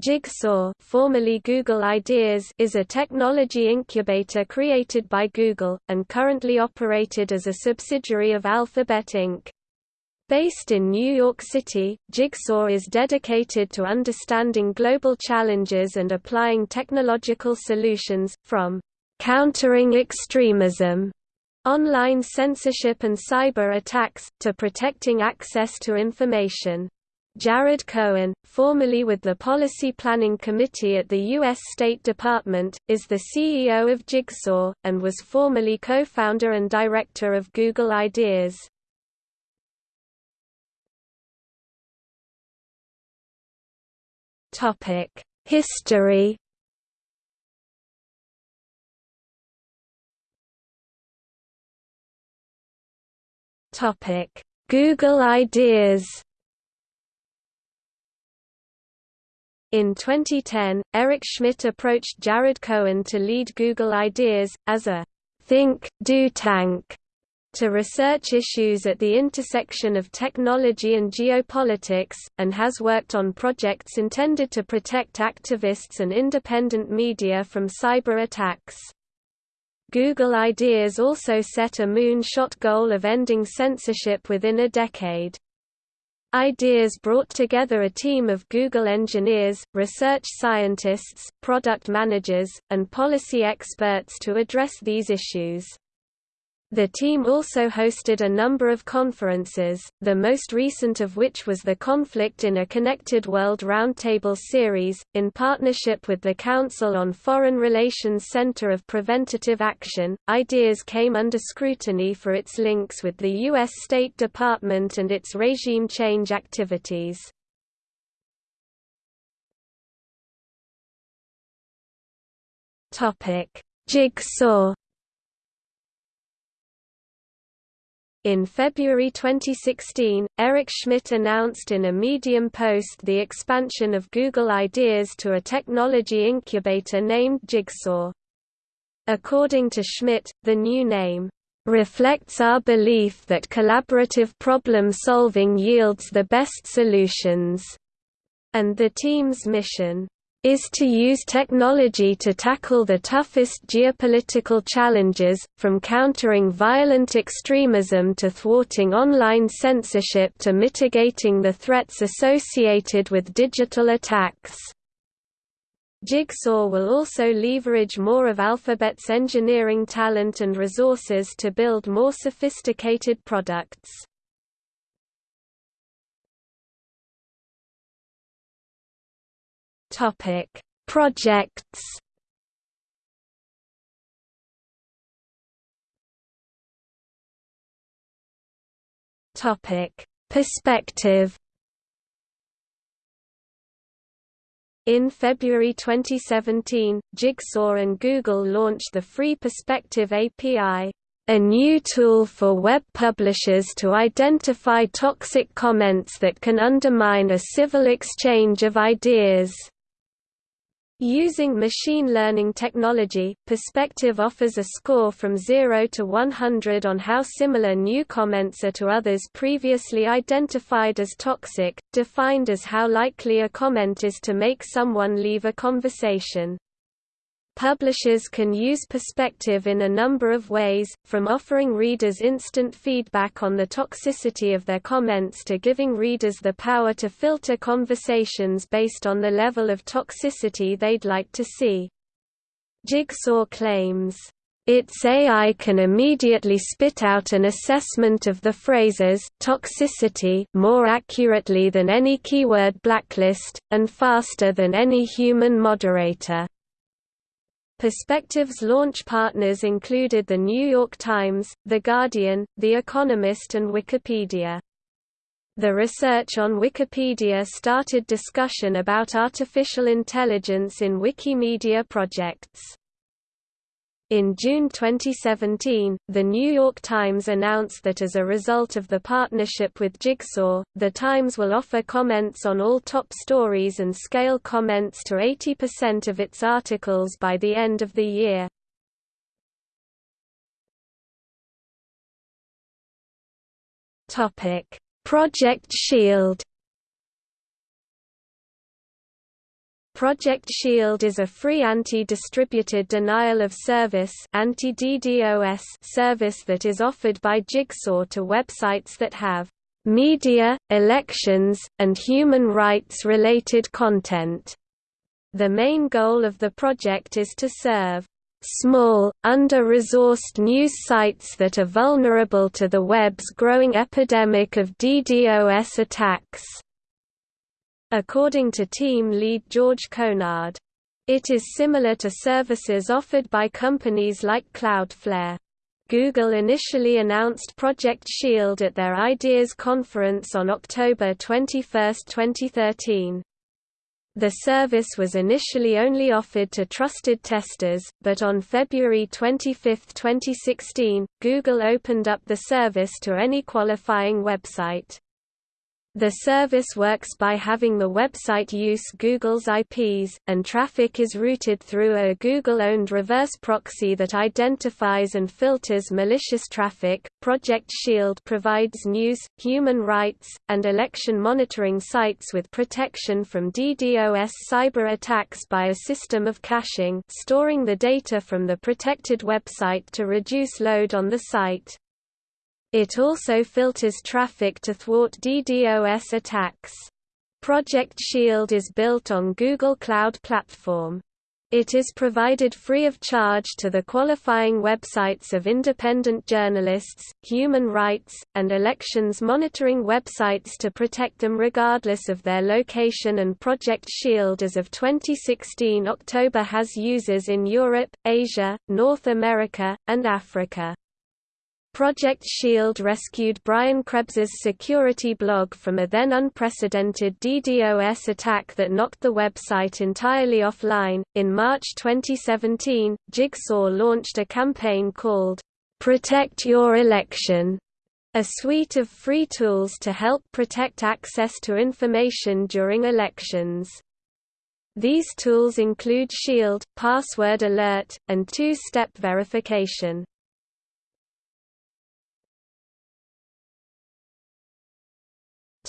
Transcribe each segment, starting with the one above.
Jigsaw formerly Google Ideas is a technology incubator created by Google, and currently operated as a subsidiary of Alphabet Inc. Based in New York City, Jigsaw is dedicated to understanding global challenges and applying technological solutions, from countering extremism, online censorship and cyber attacks, to protecting access to information. Jared Cohen, formerly with the Policy Planning Committee at the U.S. State Department, is the CEO of Jigsaw, and was formerly co-founder and director of Google Ideas. History Google Ideas In 2010, Eric Schmidt approached Jared Cohen to lead Google Ideas, as a think, do tank to research issues at the intersection of technology and geopolitics, and has worked on projects intended to protect activists and independent media from cyber attacks. Google Ideas also set a moon-shot goal of ending censorship within a decade. Ideas brought together a team of Google engineers, research scientists, product managers, and policy experts to address these issues. The team also hosted a number of conferences, the most recent of which was the Conflict in a Connected World Roundtable series, in partnership with the Council on Foreign Relations Center of Preventative Action. Ideas came under scrutiny for its links with the U.S. State Department and its regime change activities. Jigsaw In February 2016, Eric Schmidt announced in a Medium post the expansion of Google Ideas to a technology incubator named Jigsaw. According to Schmidt, the new name reflects our belief that collaborative problem solving yields the best solutions, and the team's mission is to use technology to tackle the toughest geopolitical challenges, from countering violent extremism to thwarting online censorship to mitigating the threats associated with digital attacks. Jigsaw will also leverage more of Alphabet's engineering talent and resources to build more sophisticated products. Topic: Projects. Topic: Perspective. In February 2017, Jigsaw and Google launched the Free Perspective API, a new tool for web publishers to identify toxic comments that can undermine a civil exchange of ideas. Using machine learning technology, Perspective offers a score from 0 to 100 on how similar new comments are to others previously identified as toxic, defined as how likely a comment is to make someone leave a conversation. Publishers can use perspective in a number of ways, from offering readers instant feedback on the toxicity of their comments to giving readers the power to filter conversations based on the level of toxicity they'd like to see. Jigsaw claims, its AI can immediately spit out an assessment of the phrases toxicity more accurately than any keyword blacklist, and faster than any human moderator. Perspective's launch partners included The New York Times, The Guardian, The Economist and Wikipedia. The research on Wikipedia started discussion about artificial intelligence in Wikimedia projects. In June 2017, The New York Times announced that as a result of the partnership with Jigsaw, The Times will offer comments on all top stories and scale comments to 80% of its articles by the end of the year. Project Shield Project Shield is a free anti-distributed denial of service anti-DDoS service that is offered by Jigsaw to websites that have media, elections, and human rights-related content. The main goal of the project is to serve small, under-resourced news sites that are vulnerable to the web's growing epidemic of DDoS attacks. According to team lead George Conard. It is similar to services offered by companies like Cloudflare. Google initially announced Project Shield at their Ideas conference on October 21, 2013. The service was initially only offered to trusted testers, but on February 25, 2016, Google opened up the service to any qualifying website. The service works by having the website use Google's IPs, and traffic is routed through a Google-owned reverse proxy that identifies and filters malicious traffic. Project Shield provides news, human rights, and election monitoring sites with protection from DDoS cyber attacks by a system of caching, storing the data from the protected website to reduce load on the site. It also filters traffic to thwart DDoS attacks. Project Shield is built on Google Cloud Platform. It is provided free of charge to the qualifying websites of independent journalists, human rights, and elections monitoring websites to protect them regardless of their location and Project Shield as of 2016 October has users in Europe, Asia, North America, and Africa. Project Shield rescued Brian Krebs's security blog from a then unprecedented DDoS attack that knocked the website entirely offline. In March 2017, Jigsaw launched a campaign called Protect Your Election, a suite of free tools to help protect access to information during elections. These tools include Shield, Password Alert, and two-step verification.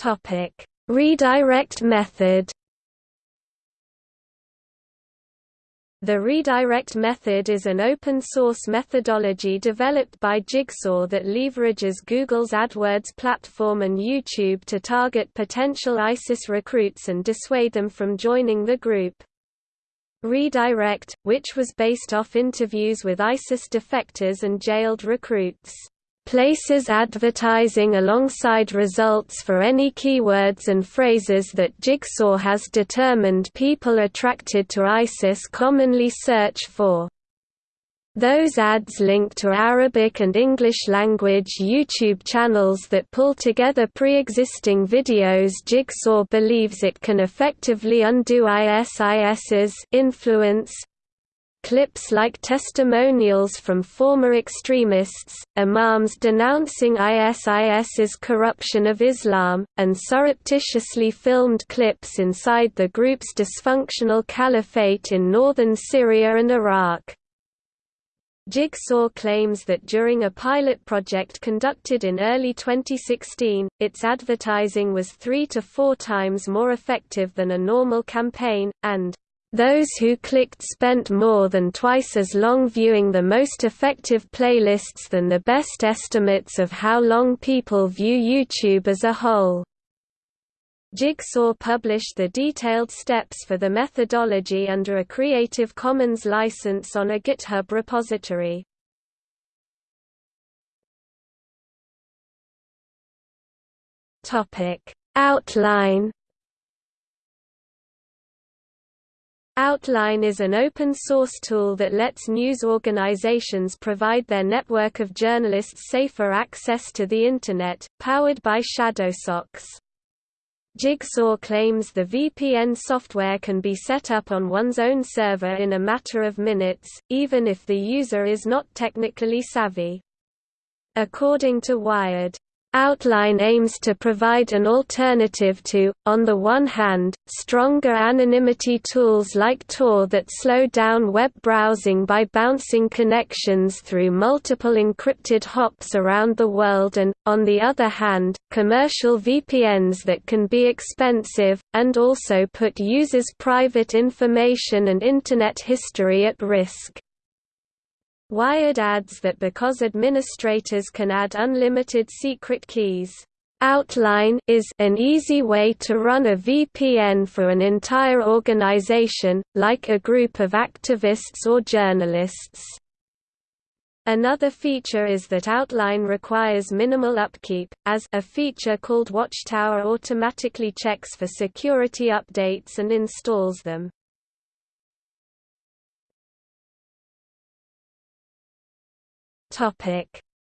Topic: Redirect method. The redirect method is an open-source methodology developed by Jigsaw that leverages Google's AdWords platform and YouTube to target potential ISIS recruits and dissuade them from joining the group. Redirect, which was based off interviews with ISIS defectors and jailed recruits places advertising alongside results for any keywords and phrases that Jigsaw has determined people attracted to ISIS commonly search for. Those ads link to Arabic and English language YouTube channels that pull together pre-existing videos Jigsaw believes it can effectively undo ISIS's influence, Clips like testimonials from former extremists, imams denouncing ISIS's corruption of Islam, and surreptitiously filmed clips inside the group's dysfunctional caliphate in northern Syria and Iraq. Jigsaw claims that during a pilot project conducted in early 2016, its advertising was three to four times more effective than a normal campaign, and those who clicked spent more than twice as long viewing the most effective playlists than the best estimates of how long people view YouTube as a whole. Jigsaw published the detailed steps for the methodology under a Creative Commons license on a GitHub repository. Outline Outline is an open-source tool that lets news organizations provide their network of journalists safer access to the Internet, powered by Shadowsocks. Jigsaw claims the VPN software can be set up on one's own server in a matter of minutes, even if the user is not technically savvy. According to Wired, Outline aims to provide an alternative to, on the one hand, stronger anonymity tools like Tor that slow down web browsing by bouncing connections through multiple encrypted hops around the world and, on the other hand, commercial VPNs that can be expensive, and also put users' private information and Internet history at risk. Wired adds that because administrators can add unlimited secret keys, Outline is an easy way to run a VPN for an entire organization, like a group of activists or journalists. Another feature is that Outline requires minimal upkeep, as a feature called Watchtower automatically checks for security updates and installs them.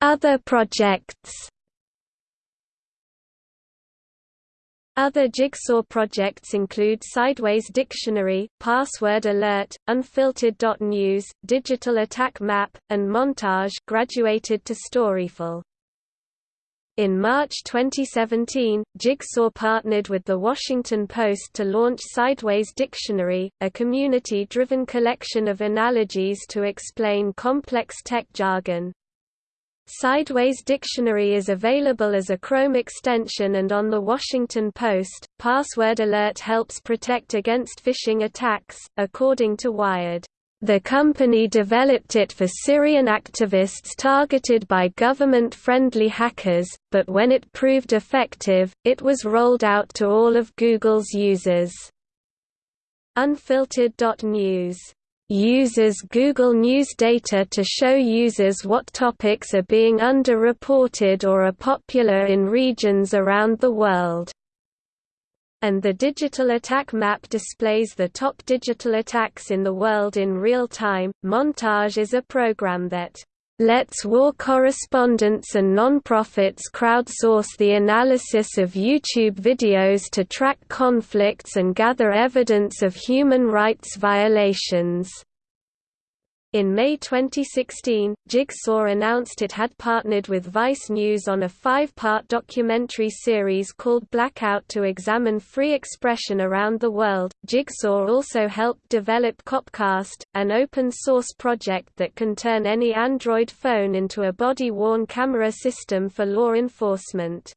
Other projects Other Jigsaw projects include Sideways Dictionary, Password Alert, Unfiltered.news, Digital Attack Map, and Montage graduated to Storyful. In March 2017, Jigsaw partnered with The Washington Post to launch Sideways Dictionary, a community-driven collection of analogies to explain complex tech jargon. Sideways Dictionary is available as a Chrome extension and on The Washington Post. Password Alert helps protect against phishing attacks, according to Wired. The company developed it for Syrian activists targeted by government-friendly hackers, but when it proved effective, it was rolled out to all of Google's users. Unfiltered.news uses Google News data to show users what topics are being underreported or are popular in regions around the world. And the Digital Attack Map displays the top digital attacks in the world in real time. Montage is a program that lets war correspondents and nonprofits crowdsource the analysis of YouTube videos to track conflicts and gather evidence of human rights violations. In May 2016, Jigsaw announced it had partnered with Vice News on a five-part documentary series called Blackout to examine free expression around the world. Jigsaw also helped develop Copcast, an open-source project that can turn any Android phone into a body-worn camera system for law enforcement.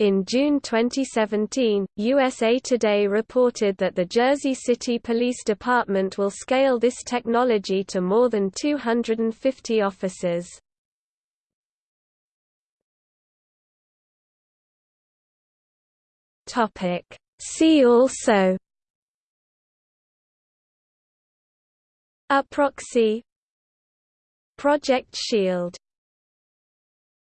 In June 2017, USA Today reported that the Jersey City Police Department will scale this technology to more than 250 officers. See also A proxy Project Shield